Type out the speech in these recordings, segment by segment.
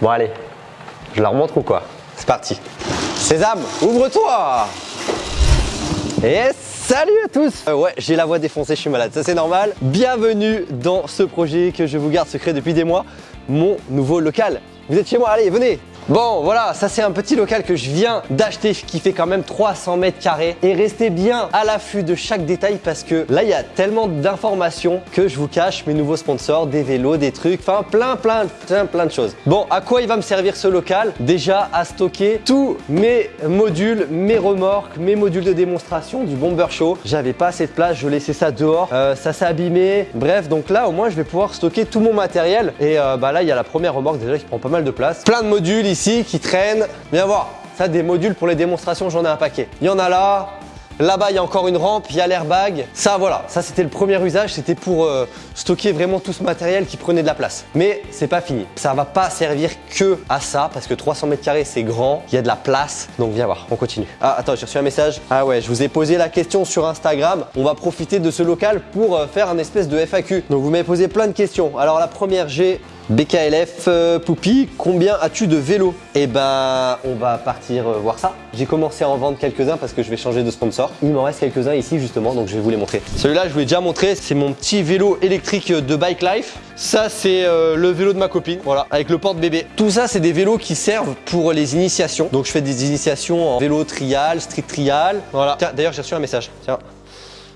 Bon allez, je leur montre ou quoi? C'est parti. Sésame, ouvre-toi! Et salut à tous! Euh, Ouais, j'ai la voix défoncée, je suis malade, ça c'est normal. Bienvenue dans ce projet que je vous garde secret depuis des mois, mon nouveau local. Vous êtes chez moi, allez, venez Bon, voilà, ça c'est un petit local que je viens d'acheter qui fait quand même 300 mètres carrés. Et restez bien à l'affût de chaque détail parce que là, il y a tellement d'informations que je vous cache mes nouveaux sponsors, des vélos, des trucs, enfin plein, plein, plein, plein de choses. Bon, à quoi il va me servir ce local? Déjà à stocker tous mes modules, mes remorques, mes modules de démonstration du Bomber Show. J'avais pas assez de place, je laissais ça dehors, euh, ça s'est abîmé. Bref, donc là, au moins, je vais pouvoir stocker tout mon matériel. Et euh, bah là, il y a la première remorque déjà qui prend pas mal de place. Plein de modules ici qui traînent. Viens voir, ça des modules pour les démonstrations, j'en ai un paquet. Il y en a là, Là-bas, il y a encore une rampe, il y a l'airbag. Ça, voilà, ça c'était le premier usage, c'était pour euh, stocker vraiment tout ce matériel qui prenait de la place. Mais c'est pas fini. Ça va pas servir que à ça parce que 300 mètres carrés, c'est grand, il y a de la place. Donc viens voir, on continue. Ah, attends, j'ai reçu un message. Ah ouais, je vous ai posé la question sur Instagram. On va profiter de ce local pour euh, faire un espèce de FAQ. Donc vous m'avez posé plein de questions. Alors la première, j'ai BKLF euh, Poupy, combien as-tu de vélos Eh ben, on va partir euh, voir ça. J'ai commencé à en vendre quelques-uns parce que je vais changer de sponsor. Il m'en reste quelques-uns ici justement, donc je vais vous les montrer. Celui-là, je vous l'ai déjà montré, c'est mon petit vélo électrique de Bike Life. Ça, c'est euh, le vélo de ma copine, voilà, avec le porte-bébé. Tout ça, c'est des vélos qui servent pour les initiations. Donc, je fais des initiations en vélo trial, street trial. Voilà. Tiens, d'ailleurs, j'ai reçu un message. Tiens.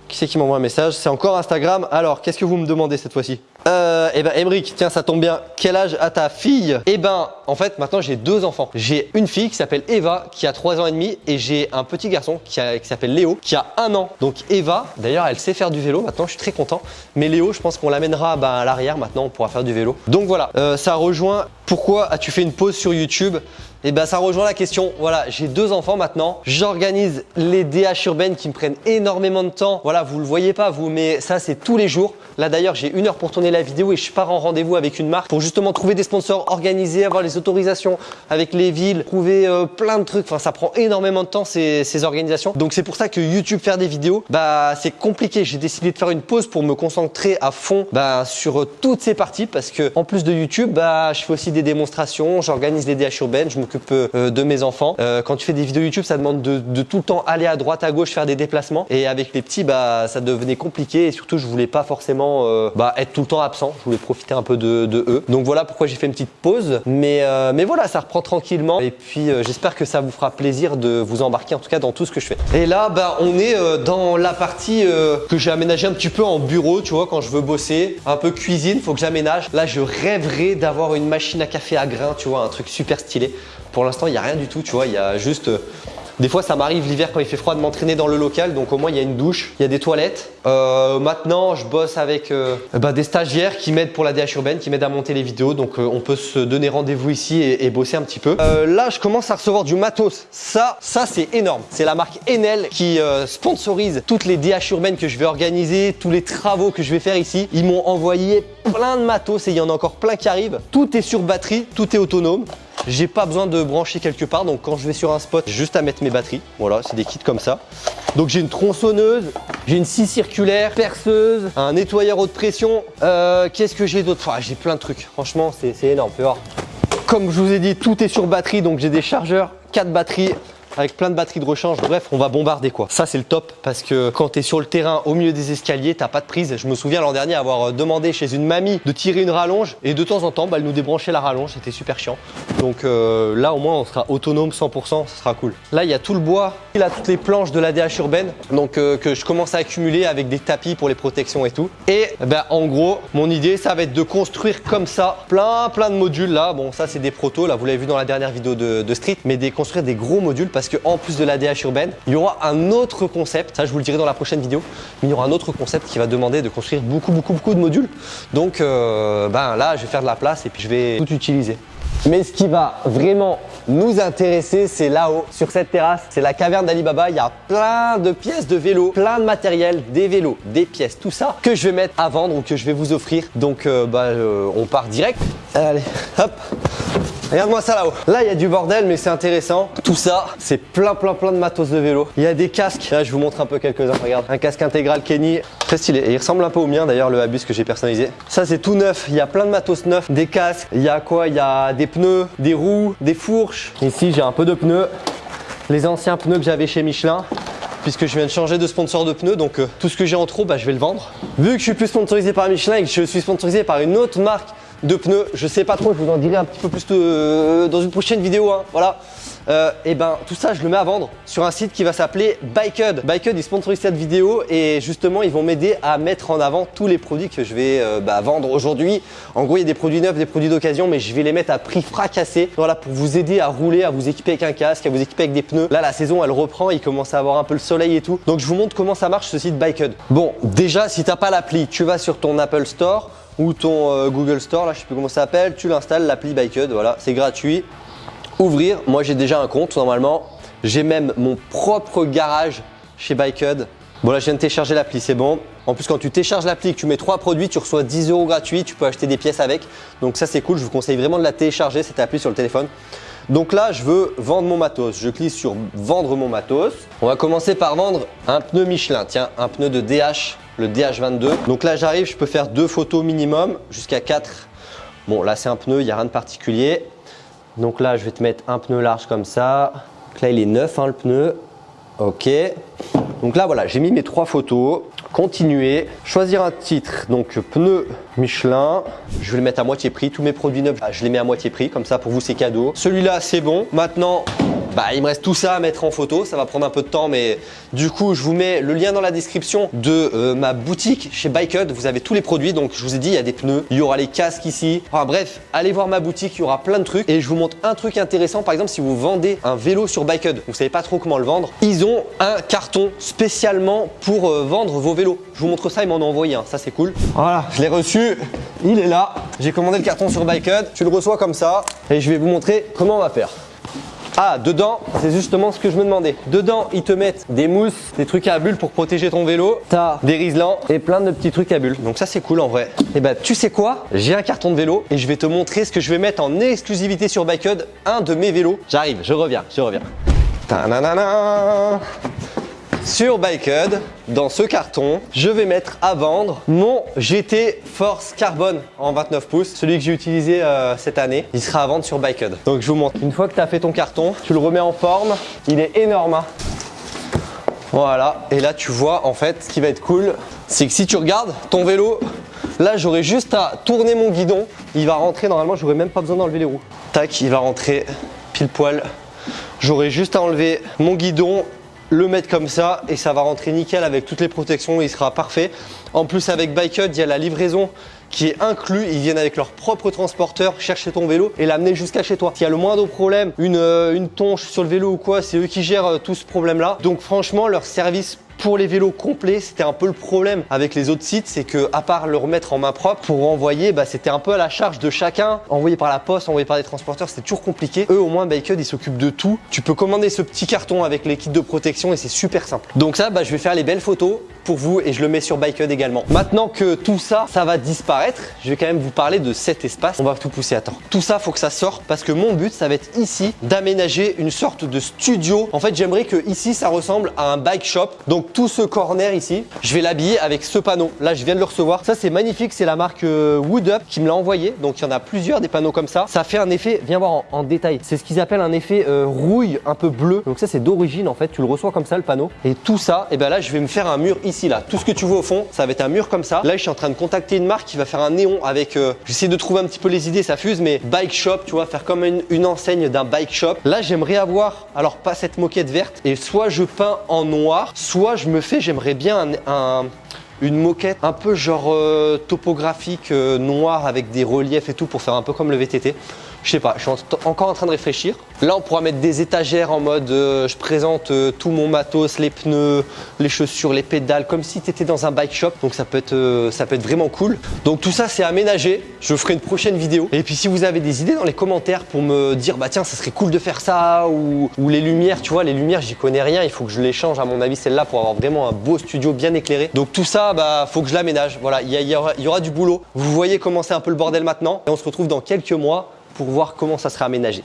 Qui c'est qui m'envoie un message C'est encore Instagram. Alors, qu'est-ce que vous me demandez cette fois-ci euh, Eh ben, Emric, tiens, ça tombe bien. Quel âge a ta fille Eh ben, en fait, maintenant, j'ai deux enfants. J'ai une fille qui s'appelle Eva, qui a 3 ans et demi, et j'ai un petit garçon qui, s'appelle Léo, qui a un an. Donc, Eva, d'ailleurs, elle sait faire du vélo. Maintenant, je suis très content. Mais Léo, je pense qu'on l'amènera ben, à l'arrière. Maintenant, on pourra faire du vélo. Donc, voilà. Euh, ça rejoint pourquoi as-tu fait une pause sur YouTube? Et eh ben ça rejoint la question. Voilà, j'ai deux enfants maintenant. J'organise les DH urbaines qui me prennent énormément de temps. Voilà, vous le voyez pas vous, mais ça c'est tous les jours. Là d'ailleurs, j'ai une heure pour tourner la vidéo et je pars en rendez-vous avec une marque pour justement trouver des sponsors, organiser, avoir les autorisations avec les villes, trouver euh, plein de trucs. Enfin, ça prend énormément de temps ces, organisations. Donc c'est pour ça que YouTube faire des vidéos, bah c'est compliqué. J'ai décidé de faire une pause pour me concentrer à fond bah, sur toutes ces parties parce que en plus de YouTube, bah je fais aussi des démonstrations, j'organise les DH urbaines, je euh, de mes enfants. Euh, quand tu fais des vidéos YouTube, ça demande de, tout le temps aller à droite, à gauche, faire des déplacements. Et avec les petits, bah, ça devenait compliqué. Et surtout, je voulais pas forcément euh, bah, être tout le temps absent. Je voulais profiter un peu de, eux. Donc voilà pourquoi j'ai fait une petite pause. Mais, mais voilà, ça reprend tranquillement. Et puis, j'espère que ça vous fera plaisir de vous embarquer en tout cas dans tout ce que je fais. Et là, bah, on est dans la partie que j'ai aménagé un petit peu en bureau, tu vois, quand je veux bosser. Un peu cuisine, faut que j'aménage. Là, je rêverais d'avoir une machine à café à grains, tu vois, un truc super stylé. Pour l'instant, il n'y a rien du tout, tu vois, il y a juste euh, des fois, ça m'arrive l'hiver quand il fait froid de m'entraîner dans le local, donc au moins il y a une douche, il y a des toilettes. Euh, maintenant, je bosse avec euh, bah, des stagiaires qui m'aident pour la DH urbaine, qui m'aident à monter les vidéos, donc on peut se donner rendez-vous ici et, bosser un petit peu. là, je commence à recevoir du matos. Ça, ça c'est énorme. C'est la marque Enel qui sponsorise toutes les DH urbaines que je vais organiser, tous les travaux que je vais faire ici. Ils m'ont envoyé plein de matos et il y en a encore plein qui arrivent. Tout est sur batterie, tout est autonome. J'ai pas besoin de brancher quelque part, donc quand je vais sur un spot, juste à mettre mes batteries. Voilà, c'est des kits comme ça. Donc j'ai une tronçonneuse, j'ai une scie circulaire, perceuse, un nettoyeur haute pression. Euh, qu'est-ce que j'ai d'autre? J'ai plein de trucs. Franchement, c'est énorme. voir. Comme je vous ai dit, tout est sur batterie, donc j'ai des chargeurs, 4 batteries, avec plein de batteries de rechange. Bref, on va bombarder quoi. Ça, c'est le top parce que quand tu es sur le terrain au milieu des escaliers, t'as pas de prise. Je me souviens l'an dernier avoir euh, demandé chez une mamie de tirer une rallonge et de temps en temps, bah, elle nous débranchait la rallonge. C'était super chiant. Donc euh, là, au moins, on sera autonome 100%. Ça sera cool. Là, il y a tout le bois. Il a toutes les planches de la DH urbaine. Donc euh, que je commence à accumuler avec des tapis pour les protections et tout. Et ben, en gros, mon idée, ça va être de construire comme ça plein, plein de modules là. Bon, ça, c'est des protos. Là, vous l'avez vu dans la dernière vidéo de, de Street. Mais des construire des gros modules parce parce qu'en plus de la DH urbaine, il y aura un autre concept, ça je vous le dirai dans la prochaine vidéo, mais il y aura un autre concept qui va demander de construire beaucoup, beaucoup, beaucoup de modules. Donc euh, ben là, je vais faire de la place et puis je vais tout utiliser. Mais ce qui va vraiment nous intéresser, c'est là-haut, sur cette terrasse. C'est la caverne d'Alibaba. Il y a plein de pièces de vélo, plein de matériel, des vélos, des pièces, tout ça que je vais mettre à vendre ou que je vais vous offrir. Donc, euh, bah, euh, on part direct. Allez, hop Regarde-moi ça là-haut. Là, il y a du bordel, mais c'est intéressant. Tout ça, c'est plein, plein, plein de matos de vélo. Il y a des casques. Là, je vous montre un peu quelques-uns. Regarde, un casque intégral Kenny. Très stylé. Et il ressemble un peu au mien d'ailleurs, le Abus que j'ai personnalisé. Ça, c'est tout neuf. Il y a plein de matos neufs. Des casques. Il y a quoi? Il y a des pneus, des roues, des fourches. Ici, j'ai un peu de pneus. Les anciens pneus que j'avais chez Michelin puisque je viens de changer de sponsor de pneus, donc euh, tout ce que j'ai en trop, bah, je vais le vendre. Vu que je suis plus sponsorisé par Michelin et que je suis sponsorisé par une autre marque de pneus, je sais pas trop, je vous en dirai un petit peu plus euh, dans une prochaine vidéo, hein, voilà et euh, eh ben tout ça je le mets à vendre sur un site qui va s'appeler Bikehud. Bikehud ils sponsorisent cette vidéo et justement ils vont m'aider à mettre en avant tous les produits que je vais euh, bah, vendre aujourd'hui. En gros il y a des produits neufs, des produits d'occasion mais je vais les mettre à prix fracassé. Voilà pour vous aider à rouler, à vous équiper avec un casque, à vous équiper avec des pneus. Là la saison elle reprend, il commence à avoir un peu le soleil et tout. Donc je vous montre comment ça marche ce site Bikehud. Bon déjà si t'as pas l'appli, tu vas sur ton Apple Store ou ton euh, Google Store, là je sais plus comment ça s'appelle, tu l'installes l'appli Bikehud, voilà, c'est gratuit ouvrir. Moi, j'ai déjà un compte normalement. J'ai même mon propre garage chez Bikehud. Bon là je viens de télécharger l'appli, c'est bon. En plus quand tu télécharges l'appli, que tu mets trois produits, tu reçois 10 euros gratuits, tu peux acheter des pièces avec. Donc ça c'est cool, je vous conseille vraiment de la télécharger, cette appli sur le téléphone. Donc là je veux vendre mon matos, je clique sur vendre mon matos. On va commencer par vendre un pneu Michelin, tiens un pneu de DH, le DH22. Donc là j'arrive, je peux faire deux photos minimum, jusqu'à 4. Bon là c'est un pneu, il n'y a rien de particulier. Donc là, je vais te mettre un pneu large comme ça. Donc là, il est neuf hein, le pneu. Ok. Donc là, voilà, j'ai mis mes trois photos. Continuer, choisir un titre, donc pneu Michelin, je vais le mettre à moitié prix, tous mes produits neufs, je les mets à moitié prix, comme ça pour vous c'est cadeau. Celui-là c'est bon, maintenant bah, il me reste tout ça à mettre en photo, ça va prendre un peu de temps mais du coup je vous mets le lien dans la description de euh, ma boutique chez Bikehud, vous avez tous les produits donc je vous ai dit il y a des pneus, il y aura les casques ici, enfin bref allez voir ma boutique, il y aura plein de trucs. Et je vous montre un truc intéressant par exemple si vous vendez un vélo sur Bikehud, vous savez pas trop comment le vendre, ils ont un carton spécialement pour euh, vendre vos vélos, je vous montre ça, ils m'en ont envoyé un, ça c'est cool. Voilà, je l'ai reçu, il est là, j'ai commandé le carton sur Bikehud, tu le reçois comme ça et je vais vous montrer comment on va faire. Ah, dedans, c'est justement ce que je me demandais. Dedans, ils te mettent des mousses, des trucs à bulles pour protéger ton vélo. T'as des riselants et plein de petits trucs à bulles. Donc ça, c'est cool en vrai. Et eh bah, ben, tu sais quoi? J'ai un carton de vélo et je vais te montrer ce que je vais mettre en exclusivité sur Bikehud, un de mes vélos. J'arrive, je reviens, je reviens. Sur Bikehud, dans ce carton, je vais mettre à vendre mon GT Force Carbone en 29 pouces, celui que j'ai utilisé euh, cette année. Il sera à vendre sur Bikehud. Donc je vous montre. Une fois que tu as fait ton carton, tu le remets en forme. Il est énorme. Hein. voilà, et là tu vois en fait ce qui va être cool, c'est que si tu regardes ton vélo, là j'aurai juste à tourner mon guidon, il va rentrer normalement, j'aurai même pas besoin d'enlever les roues. Tac, il va rentrer pile poil. J'aurai juste à enlever mon guidon le mettre comme ça et ça va rentrer nickel avec toutes les protections, il sera parfait. En plus avec Bikehud, il y a la livraison qui est inclus. Ils viennent avec leur propre transporteur chercher ton vélo et l'amener jusqu'à chez toi. S'il y a le moindre problème, une, euh, une tonche sur le vélo ou quoi, c'est eux qui gèrent euh, tout ce problème-là. Donc franchement, leur service pour les vélos complets, c'était un peu le problème avec les autres sites, c'est que à part le remettre en main propre pour envoyer, bah, c'était un peu à la charge de chacun. Envoyer par la poste, envoyer par des transporteurs, c'était toujours compliqué. Eux, au moins, Bikehud, ils s'occupent de tout. Tu peux commander ce petit carton avec les kits de protection et c'est super simple. Donc ça, bah, je vais faire les belles photos pour vous et je le mets sur Bikehud également. Maintenant que tout ça, ça va disparaître, je vais quand même vous parler de cet espace. On va tout pousser à temps. Tout ça, faut que ça sorte parce que mon but, ça va être ici d'aménager une sorte de studio. En fait, j'aimerais que ici, ça ressemble à un bike shop. Donc tout ce corner ici, je vais l'habiller avec ce panneau. Là, je viens de le recevoir. Ça, c'est magnifique. C'est la marque euh, Wood Up qui me l'a envoyé. Donc il y en a plusieurs des panneaux comme ça. Ça fait un effet, viens voir en, détail. C'est ce qu'ils appellent un effet euh, rouille un peu bleu. Donc ça, c'est d'origine en fait. Tu le reçois comme ça, le panneau. Et tout ça, et eh ben là, je vais me faire un mur ici là. Tout ce que tu vois au fond, ça va être un mur comme ça. Là, je suis en train de contacter une marque qui va faire un néon avec. Euh, j'essaie de trouver un petit peu les idées, ça fuse, mais bike shop, tu vois, faire comme une, enseigne d'un bike shop. Là, j'aimerais avoir, alors pas cette moquette verte, et soit je peins en noir, soit je me fais, j'aimerais bien un, une moquette un peu genre euh, topographique euh, noir avec des reliefs et tout pour faire un peu comme le VTT. Je sais pas, je suis encore en train de réfléchir. Là, on pourra mettre des étagères en mode euh, je présente euh, tout mon matos, les pneus, les chaussures, les pédales, comme si tu étais dans un bike shop. Donc ça peut, être, euh, ça peut être vraiment cool. Donc tout ça, c'est aménagé. Je ferai une prochaine vidéo. Et puis si vous avez des idées dans les commentaires pour me dire bah tiens, ça serait cool de faire ça ou, les lumières, tu vois, les lumières, j'y connais rien. Il faut que je les change à mon avis celle-là pour avoir vraiment un beau studio bien éclairé. Donc tout ça, bah faut que je l'aménage. Voilà, il y, y aura du boulot. Vous voyez comment c'est un peu le bordel maintenant. Et on se retrouve dans quelques mois pour voir comment ça sera aménagé.